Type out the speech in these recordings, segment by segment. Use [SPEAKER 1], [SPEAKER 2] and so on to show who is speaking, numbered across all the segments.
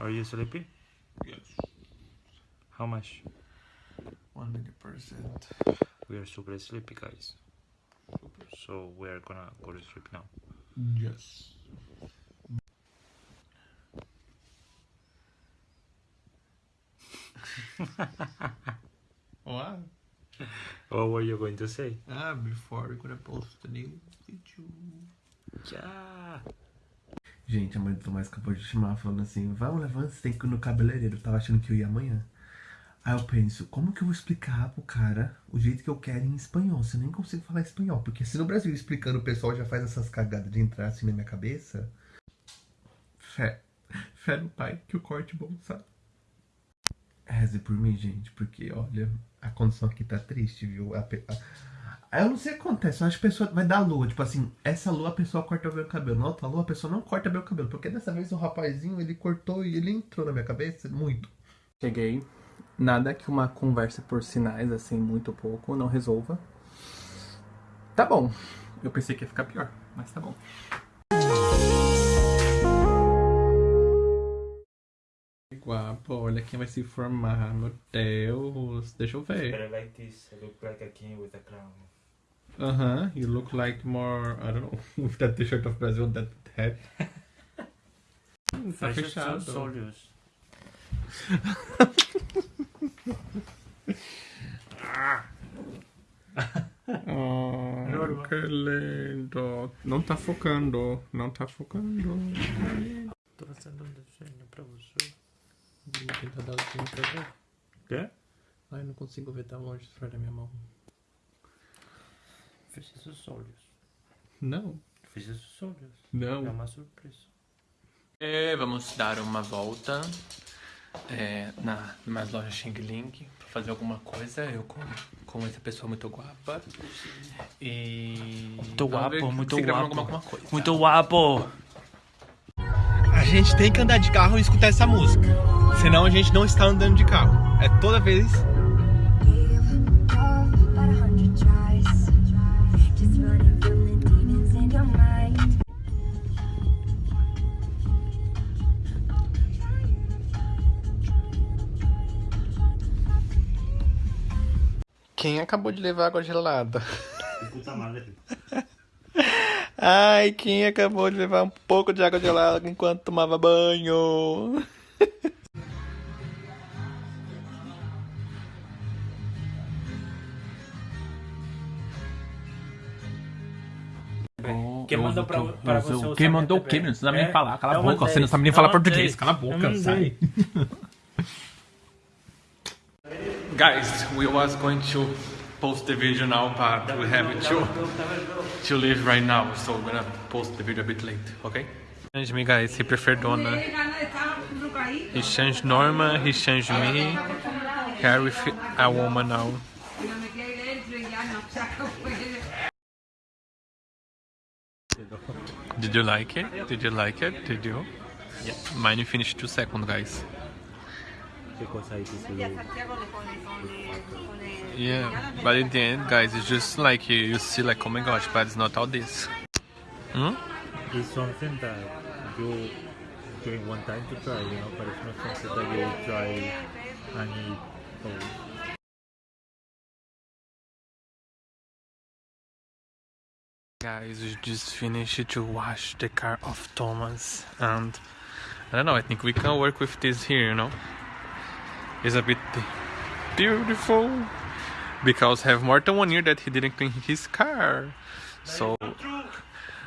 [SPEAKER 1] Are you sleepy?
[SPEAKER 2] Yes.
[SPEAKER 1] How much?
[SPEAKER 2] 100%.
[SPEAKER 1] We are super sleepy, guys. So we are gonna go to sleep now.
[SPEAKER 2] Yes. what?
[SPEAKER 1] What were you going to say?
[SPEAKER 2] Ah, before we're gonna post the new video.
[SPEAKER 1] Yeah.
[SPEAKER 2] Gente, a mãe do Tomás acabou de chamar falando assim, vamos levar você tem que ir no cabeleireiro. Eu tava achando que eu ia amanhã. Aí eu penso, como que eu vou explicar pro cara o jeito que eu quero em espanhol? Se eu nem consigo falar espanhol. Porque se no Brasil explicando o pessoal já faz essas cagadas de entrar assim na minha cabeça. Fé. Fé no pai que o corte bom, sabe? Reze por mim, gente, porque olha, a condição aqui tá triste, viu? A, pe- a- eu não sei o que acontece, eu acho que a pessoa vai dar lua, tipo assim, essa lua a pessoa corta o meu cabelo, na outra lua a pessoa não corta meu cabelo, porque dessa vez o rapazinho ele cortou e ele entrou na minha cabeça muito.
[SPEAKER 3] Cheguei. Nada que uma conversa por sinais, assim, muito pouco, não resolva. Tá bom. Eu pensei que ia ficar pior, mas tá bom. Guapo, olha quem vai se formar, meu Deus. Deixa eu ver.
[SPEAKER 1] Like this. I look like a king with a crown.
[SPEAKER 3] Aham, you look like more, I don't know, with that t-shirt of Brazil, that hat. Tá
[SPEAKER 1] Fecha
[SPEAKER 3] fechado.
[SPEAKER 1] seus olhos.
[SPEAKER 3] Oh, que lindo. Não tá focando, não tá focando.
[SPEAKER 1] Tô fazendo um desenho pra você.
[SPEAKER 3] Vou tentar dar o zoom pra ver.
[SPEAKER 1] Quê?
[SPEAKER 3] Ai, não consigo ver tão longe fora da minha mão.
[SPEAKER 1] Fecha seus olhos.
[SPEAKER 3] Não,
[SPEAKER 1] Fecha seus olhos.
[SPEAKER 3] não.
[SPEAKER 1] É uma surpresa.
[SPEAKER 3] É, vamos dar uma volta é, na nas lojas Xing Ling pra fazer alguma coisa. Eu com, com essa pessoa muito guapa. E.
[SPEAKER 1] Muito guapo, muito guapo.
[SPEAKER 3] Alguma, alguma coisa.
[SPEAKER 1] Muito guapo!
[SPEAKER 3] A gente tem que andar de carro e escutar essa música. Senão a gente não está andando de carro. É toda vez. Quem acabou de levar água gelada?
[SPEAKER 1] Puta.
[SPEAKER 3] Ai, quem acabou de levar um pouco de água gelada enquanto tomava banho?
[SPEAKER 1] Quem mandou pra, para você
[SPEAKER 4] Quem mandou o quê, meu? Você não sabe nem
[SPEAKER 1] É?
[SPEAKER 4] falar. Cala a boca. Você não sabe nem falar português. Cala a boca, sai.
[SPEAKER 3] Guys, we was going to post the video now, but we have to to leave right now, so we're gonna post the video a bit late, okay? Change me, guys. He preferred Donna. Uh, he changed Norma. He changed me. Here with a woman now. Did you like it? Did you like it? Did you?
[SPEAKER 1] Yeah.
[SPEAKER 3] Mine finished two seconds, guys.
[SPEAKER 1] Que cosa hay que subir?
[SPEAKER 3] Yeah, but in the end, guys, it's just like you, you see, like, oh my gosh, but it's not all this. Hmm?
[SPEAKER 1] It's something that you during one time to try, you know, but it's not something that you will try and eat always.
[SPEAKER 3] Guys, we just finished to wash the car of Thomas, and I don't know, I think we can work with this here, you know? It's a bit beautiful because have more than one year that he didn't clean his car. So,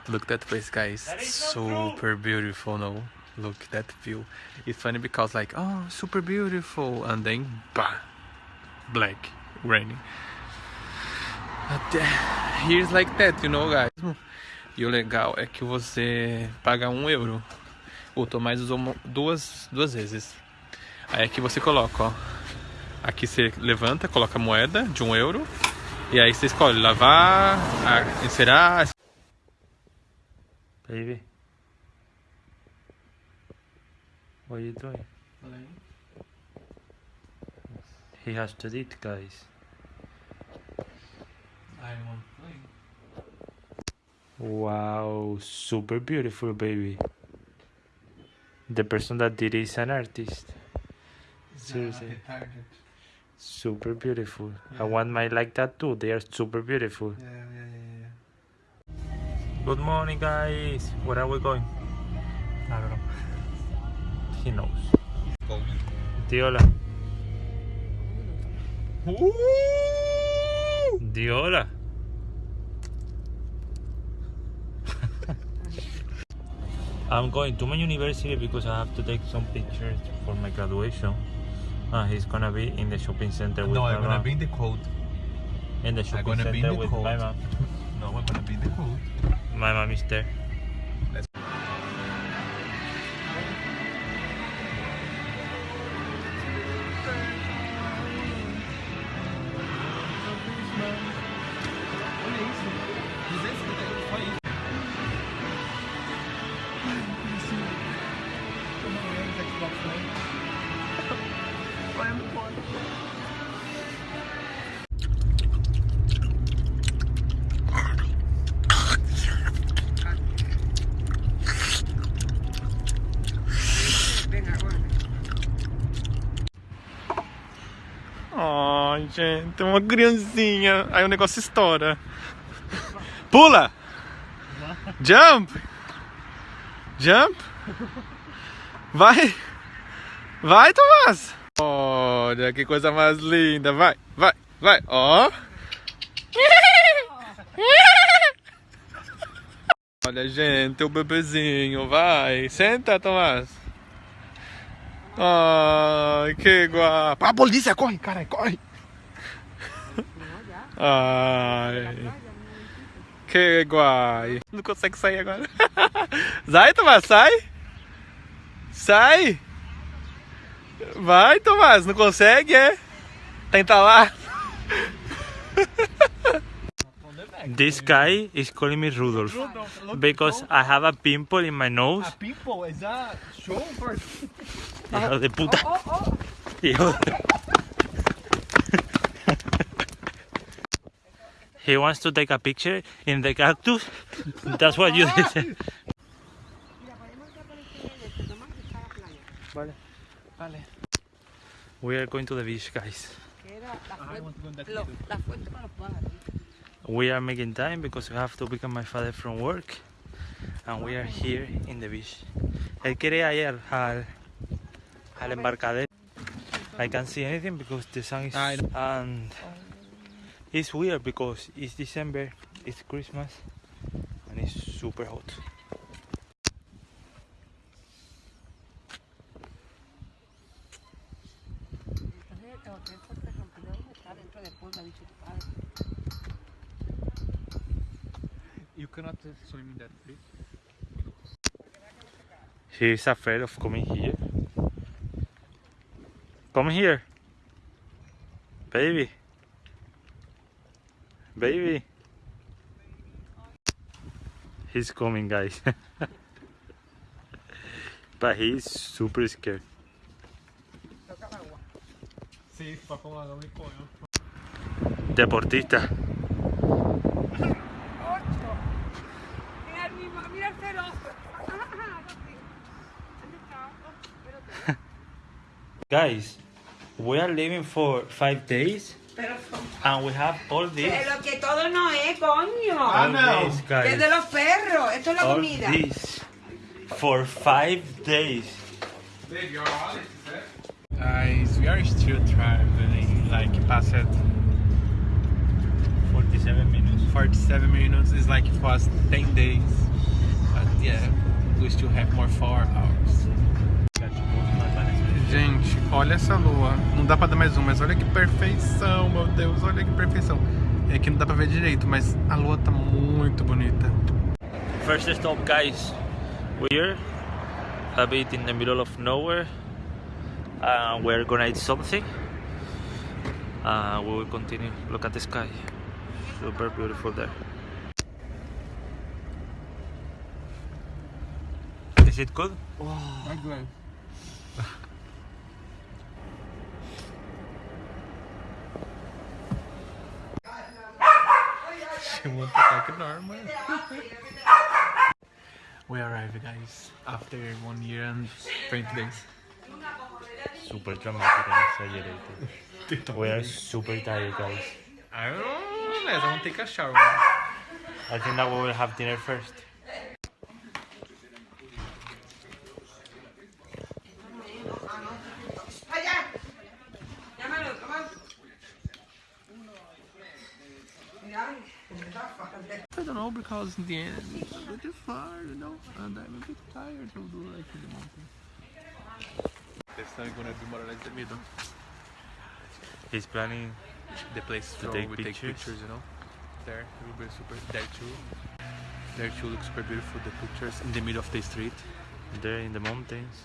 [SPEAKER 3] look that place, guys. Super beautiful, no? Look that view. It's funny because, like, oh, super beautiful, and then, bah, black, raining. Até here's like that, you know, guys. E o legal é que você paga um euro. O Tomás usou duas, duas vezes. Aí aqui você coloca, ó. Aqui você levanta, coloca a moeda de um euro. E aí você escolhe lavar, encerar.
[SPEAKER 1] Baby. What are you doing? He has to eat, guys. Wow, super beautiful, baby. the person that did it is an artist. Seriously, super beautiful. I want my like that too. They are super beautiful.
[SPEAKER 2] Yeah, yeah, yeah,
[SPEAKER 1] Good morning, guys. Where are we going? I don't know. He knows. Di hola. Di. I'm going to my university because I have to take some pictures for my graduation. Uh, he's gonna be in the shopping center with
[SPEAKER 2] No,
[SPEAKER 1] my
[SPEAKER 2] I'm gonna
[SPEAKER 1] mom.
[SPEAKER 2] be in the cold.
[SPEAKER 1] in the shopping
[SPEAKER 2] gonna
[SPEAKER 1] center
[SPEAKER 2] the
[SPEAKER 1] with
[SPEAKER 2] cold.
[SPEAKER 1] my mom.
[SPEAKER 2] No, I'm gonna be in the cold.
[SPEAKER 1] My mom is there.
[SPEAKER 3] Ai, gente, uma criancinha. Aí o negócio estoura. Pula! Jump! Jump! Vai! Vai, Tomás! Olha que coisa mais linda. Vai, vai, vai. Ó! Olha, gente, o bebezinho. Vai. Senta, Tomás. Ai, que guapo. A polícia, corre, cara, corre. Ai. Que guai. Não consegue sair agora. Sai, Tomás, sai. Sai. Vai, Tomás, não consegue, é? Tenta lá.
[SPEAKER 1] This guy is calling me Rudolph because I have a pimple in my nose.
[SPEAKER 2] People, is that show for
[SPEAKER 1] Hijo de puta. Hijo de- He wants to take a picture in the cactus. That's what you did. Vale.
[SPEAKER 3] Vale.
[SPEAKER 1] We are going to the beach, guys.
[SPEAKER 4] Lo- la fuente con los pájaros. ¿eh?
[SPEAKER 1] We are making time because we have to pick up my father from work. And we are here in the beach. Él quiere ir al, al embarcadero. I can't see anything because the sun is
[SPEAKER 3] I know.
[SPEAKER 1] and it's weird because it's December, it's Christmas, and it's super hot.
[SPEAKER 3] Cannot swim in that place.
[SPEAKER 1] He's afraid of coming here. Come here. Baby. Baby. He's coming, guys. but he's super scared.
[SPEAKER 3] Sí, papá, água me coño.
[SPEAKER 1] Deportista.
[SPEAKER 4] Mira el mismo, mira el cero.
[SPEAKER 1] Guys, we are leaving for five days
[SPEAKER 4] Pero,
[SPEAKER 1] and we have all this.
[SPEAKER 4] pero que todo no es, coño.
[SPEAKER 1] all
[SPEAKER 2] no.
[SPEAKER 1] this,
[SPEAKER 4] Que es de los perros. Esto es la
[SPEAKER 1] All
[SPEAKER 4] comida.
[SPEAKER 1] this for five days.
[SPEAKER 3] Guys, we are still traveling, like past
[SPEAKER 1] 47 minutes.
[SPEAKER 3] 47 minutes, it's like it was 10 days. But yeah, we still have more 4 hours. Gente, olha essa lua. Não dá pra dar mais um, mas olha que perfeição, meu Deus, olha que perfeição. É que não dá pra ver direito, mas a lua tá muito bonita.
[SPEAKER 1] First stop, guys. We're a bit in the middle of nowhere. Uh, we're gonna eat something. Uh, we will continue. Look at the sky. Super beautiful there. Is it good?
[SPEAKER 3] We arrived, guys, after one year and 20 days.
[SPEAKER 1] Super dramatic and exaggerated. we are super tired, guys.
[SPEAKER 3] I don't know, guys. I want to take a shower.
[SPEAKER 1] I think that we will have dinner first.
[SPEAKER 3] I don't know because in the end it's a bit far, you know, and I'm a bit tired to do like in the mountain. This time gonna be more or less the middle.
[SPEAKER 1] He's planning
[SPEAKER 3] The place
[SPEAKER 1] To
[SPEAKER 3] where
[SPEAKER 1] take
[SPEAKER 3] we
[SPEAKER 1] pictures?
[SPEAKER 3] take pictures, you know. There, it will be super. There too. There too looks super beautiful. The pictures in the middle of the street.
[SPEAKER 1] there in the mountains.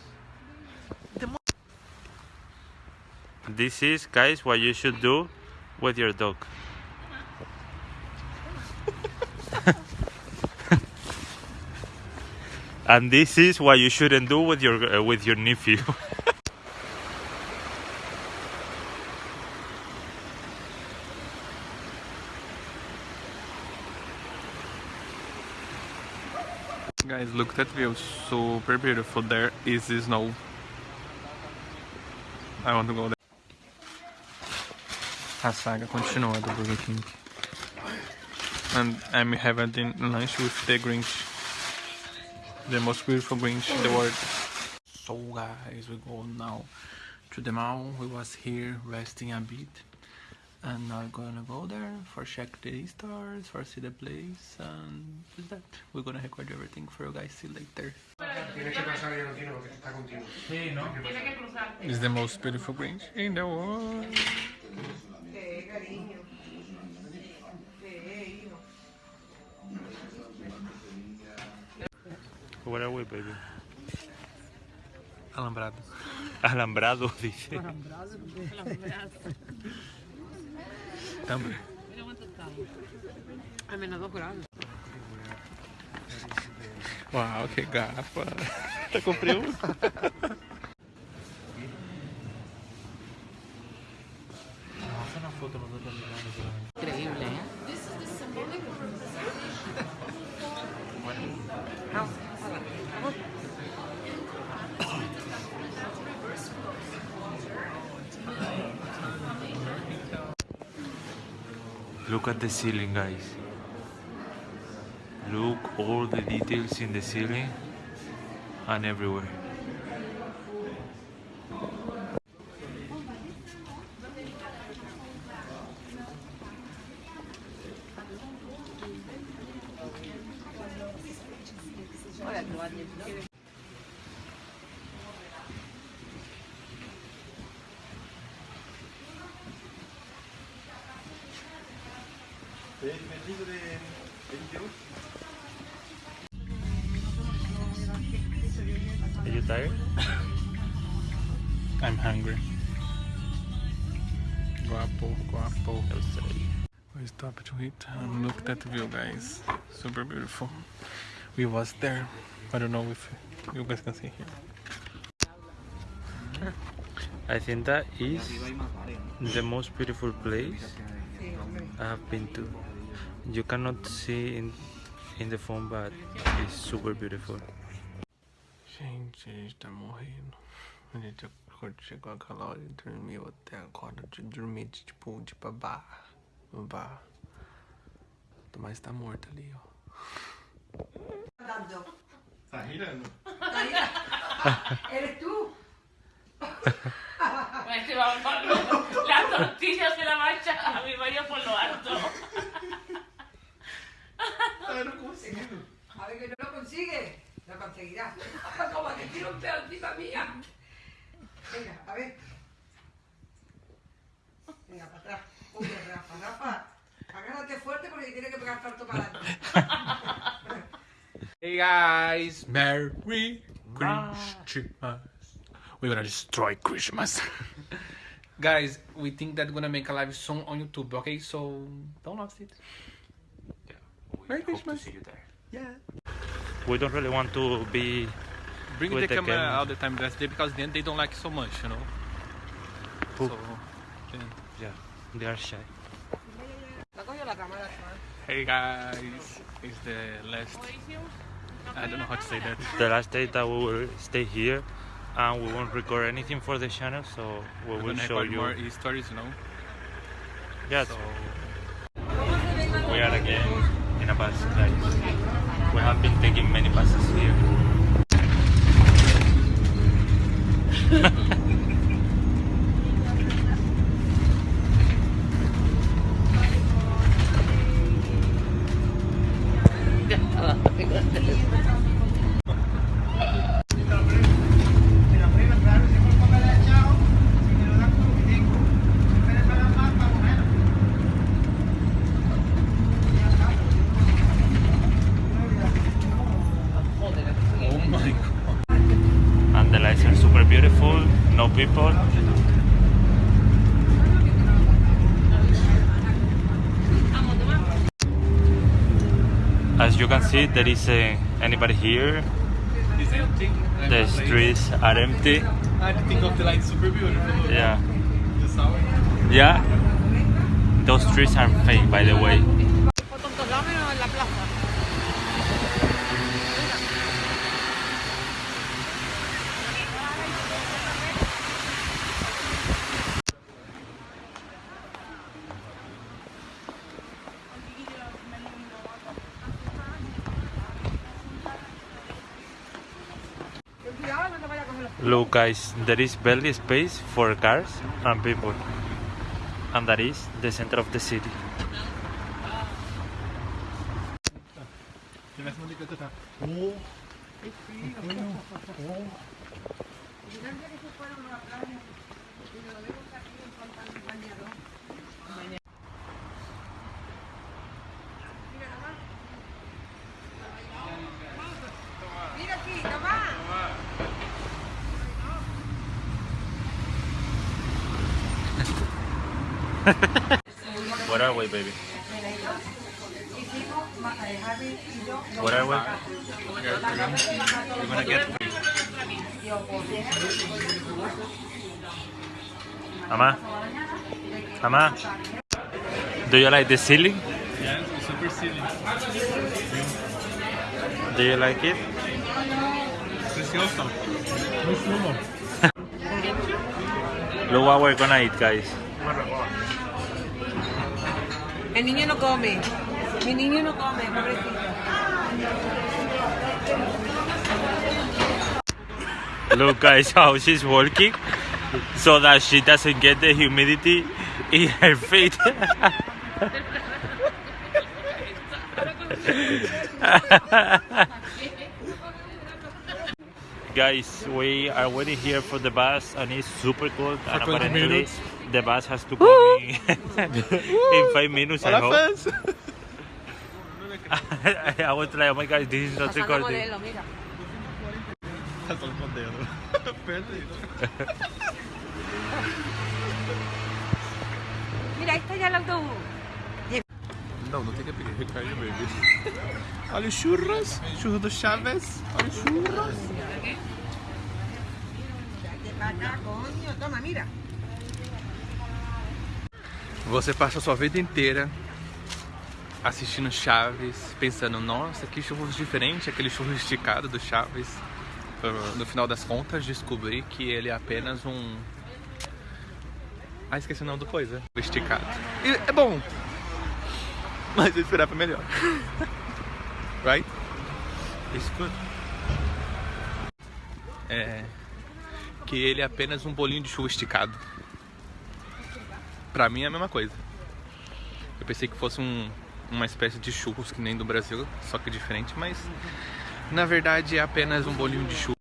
[SPEAKER 1] This is, guys, what you should do with your dog. And this is what you shouldn't do with your uh, with your nephew.
[SPEAKER 3] Guys, look that view, super beautiful. There is the snow. I want to go there. A saga continua do Burger King. And I'm having lunch with the Grinch. The most beautiful Grinch in the world. So guys, we go now to the mall. We was here resting a bit. And now we're gonna go there for check the stars, for see the place, and just that. We're gonna record everything for you guys see later. It's the most beautiful Grinch in the world.
[SPEAKER 1] What are we, baby?
[SPEAKER 3] Alambrado.
[SPEAKER 1] Alambrado, dice.
[SPEAKER 3] Alambrado.
[SPEAKER 4] Alambrado. Tambre. A menudo
[SPEAKER 3] grave. Wow, qué gafa.
[SPEAKER 1] ¿Te compré uno? Look at the ceiling, guys. Look all the details in the ceiling and everywhere. Are you tired?
[SPEAKER 3] I'm hungry. Guapo, guapo.
[SPEAKER 1] I'll.
[SPEAKER 3] We stopped to eat and look at the view, guys. Super beautiful. We was there. I don't know if you guys can see here.
[SPEAKER 1] I think that is the most beautiful place I have been to. You cannot see in in the phone, but it's super beautiful.
[SPEAKER 3] Gente, a gente tá morrendo. A gente acordou, chegou aquela hora e dormiu até agora. De dormir de, tipo, de. No bar. Mas tá morto ali, ó. Tá girando.
[SPEAKER 4] ¿Eres tú?
[SPEAKER 5] Este va por lo- Las tortillas se la marcha a mi marido por lo alto.
[SPEAKER 4] A ver que no lo consigue. Lo conseguirá. Como que tiro un pedo encima mía. Venga, a ver. Venga, para atrás. Uy, Rafa, Rafa. Agárrate fuerte porque tiene que pegar salto para adelante.
[SPEAKER 3] Hey guys, Merry Christmas. We're gonna destroy Christmas. guys, we think that we're gonna make a live soon on YouTube, okay? So don't lose it. Merry Christmas.
[SPEAKER 1] you there.
[SPEAKER 3] Yeah.
[SPEAKER 1] We don't really want to be
[SPEAKER 3] Bring
[SPEAKER 1] With
[SPEAKER 3] the,
[SPEAKER 1] the
[SPEAKER 3] camera,
[SPEAKER 1] camera.
[SPEAKER 3] all the time that's there because then they don't like so much, you know.
[SPEAKER 1] Who?
[SPEAKER 3] So, yeah.
[SPEAKER 1] yeah, they are shy.
[SPEAKER 4] La cogió la cámara, chaval.
[SPEAKER 3] Hey guys, it's the last I don't know how to say that.
[SPEAKER 1] the last day that we will stay here, and we won't record anything for the channel, so we will show you.
[SPEAKER 3] more stories, you know.
[SPEAKER 1] Yes,
[SPEAKER 3] So
[SPEAKER 1] we are again in a bus, guys. We have been taking many buses here. As you can see, there is uh, anybody here.
[SPEAKER 3] It's empty.
[SPEAKER 1] The streets are empty.
[SPEAKER 3] I think of the light super beautiful.
[SPEAKER 1] Yeah, yeah. Those trees are fake, by the way. Guys, there is barely space for cars and people, and that is the center of the city. Where are we, baby? Where are we?
[SPEAKER 3] We're gonna get
[SPEAKER 1] Mama? Mama? Do you like the ceiling?
[SPEAKER 3] yeah, it's super silly.
[SPEAKER 1] Do you like it?
[SPEAKER 3] Precioso.
[SPEAKER 1] Look what we're gonna eat, guys.
[SPEAKER 4] El niño no come. Mi niño no come, pobrecito.
[SPEAKER 1] Look, guys, how she's walking so that she doesn't get the humidity in her feet. guys, we are waiting here for the bus and it's super cold. and
[SPEAKER 3] 20
[SPEAKER 1] apparently
[SPEAKER 3] minutes.
[SPEAKER 1] the bus has to come in, in five minutes. I hope.
[SPEAKER 3] fans!
[SPEAKER 1] I was like, oh my god, this is not
[SPEAKER 4] Pasando
[SPEAKER 1] recording.
[SPEAKER 4] modelo, mira.
[SPEAKER 3] Passando o
[SPEAKER 4] Mira, ahí está ya el autobús.
[SPEAKER 3] Não, não tem que pegar recair, baby. Olha os churros. Churro do Chaves. Olha os churros. Você passa a sua vida inteira assistindo Chaves, pensando, nossa, que churros diferente, aquele churro esticado do Chaves. No final das contas, descobri que ele é apenas um. Ah, esqueci o nome do coisa. Esticado. E é bom. Mas eu esperava melhor. right?
[SPEAKER 1] It's good.
[SPEAKER 3] É. Que ele é apenas um bolinho de chuva esticado. Pra mim é a mesma coisa. Eu pensei que fosse um, uma espécie de churros que nem do Brasil, só que diferente, mas na verdade é apenas um bolinho de chuva.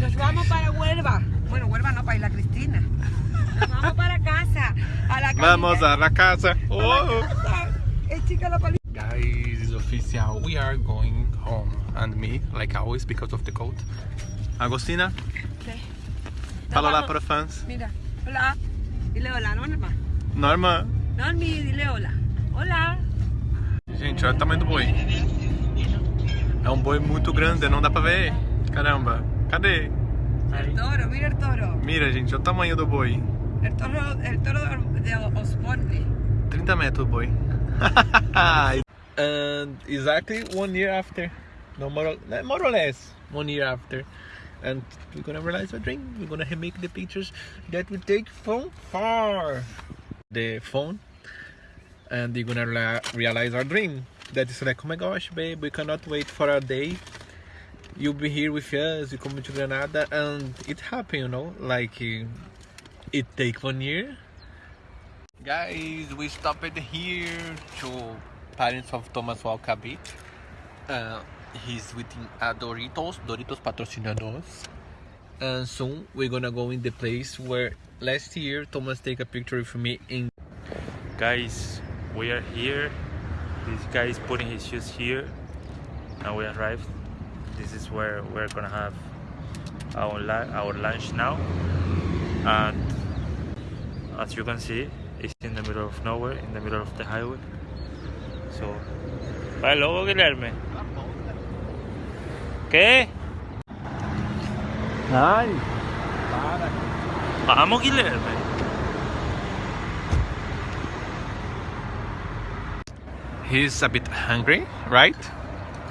[SPEAKER 4] Nos vamos para Huelva. Bueno, Huelva no, para Isla Cristina. Nos vamos para casa. A la
[SPEAKER 3] Vamos a la casa. Oh. Guys, it's official. We are going home. And me, like always, because of the cold. Agostina, fala lá para os fãs.
[SPEAKER 4] Mira, hola. Dile hola, Norma.
[SPEAKER 3] Norma.
[SPEAKER 4] Normi, dile hola. Hola.
[SPEAKER 3] Gente, olha o tamanho do boi. É um boi muito grande, não dá pra ver. Caramba. Cadê?
[SPEAKER 4] El toro, mira el toro.
[SPEAKER 3] Mira, gente, olha o tamanho do boi.
[SPEAKER 4] El toro, el toro de Osborne.
[SPEAKER 3] 30 metros o boi. And exactly one year after No more, or- more or less one year after, and we're gonna realize our dream. We're gonna make the pictures that we take from far, the phone, and we're gonna realize our dream. That is like, oh my gosh, babe, we cannot wait for our day. You'll be here with us. You come to Granada, and it happened, you know. Like uh, it take one year. Guys, we stopped here to parents of Thomas Walcabit. Uh, he's within uh, Doritos. Doritos patrocinados. And soon we're gonna go in the place where last year Thomas take a picture with me in.
[SPEAKER 1] Guys, we are here. This guy is putting his shoes here. Now we arrived. This is where we're gonna have our our lunch now. And as you can see, it's in the middle of nowhere, in the middle of the highway. So, bye luego Guilherme. ¿Qué?
[SPEAKER 3] Ay,
[SPEAKER 1] Vamos Guilherme.
[SPEAKER 3] he's a bit hungry, right?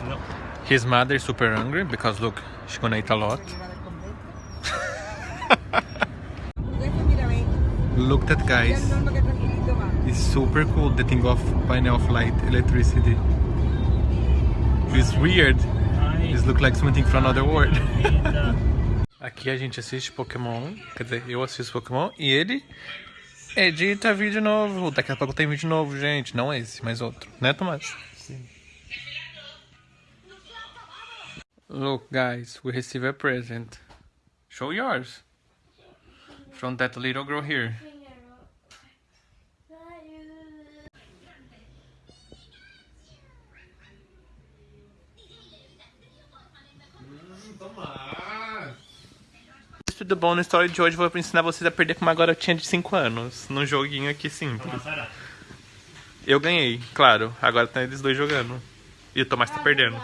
[SPEAKER 1] No.
[SPEAKER 3] His mother is super hungry because look, she's gonna eat a lot. Look that guys. It's super cool the thing of panel of light electricity. It's weird. It looks like something from another world. Aqui a gente assiste Pokémon, quer dizer, eu assisto Pokémon e ele edita vídeo novo. Daqui a pouco tem vídeo novo, gente. Não esse, mas outro. Né, Tomás? Look, guys, we receive a present. Show yours. From that little girl here. Bom na história de hoje eu vou ensinar vocês a perder com uma garotinha de 5 anos. Num joguinho aqui simples. Eu ganhei, claro. Agora tá eles dois jogando. E o Tomás tá perdendo.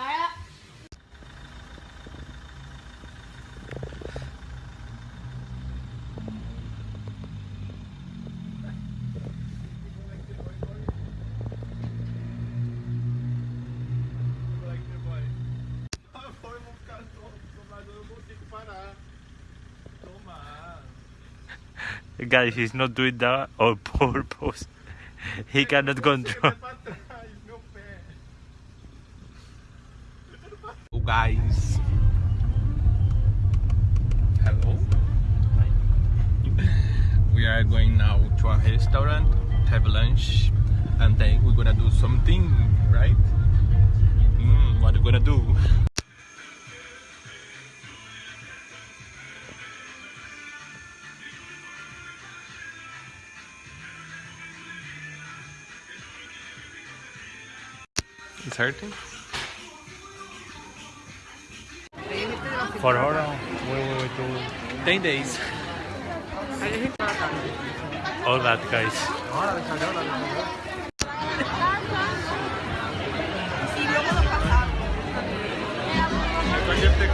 [SPEAKER 1] Guys, he's not doing that on purpose. He cannot control.
[SPEAKER 3] Oh, guys. Hello. We are going now to a restaurant, have lunch, and then we're gonna do something, right? Mm, what are we gonna do? It's hurting?
[SPEAKER 1] For how long will we do
[SPEAKER 3] 10 days.
[SPEAKER 1] all that, guys?
[SPEAKER 4] Porque esta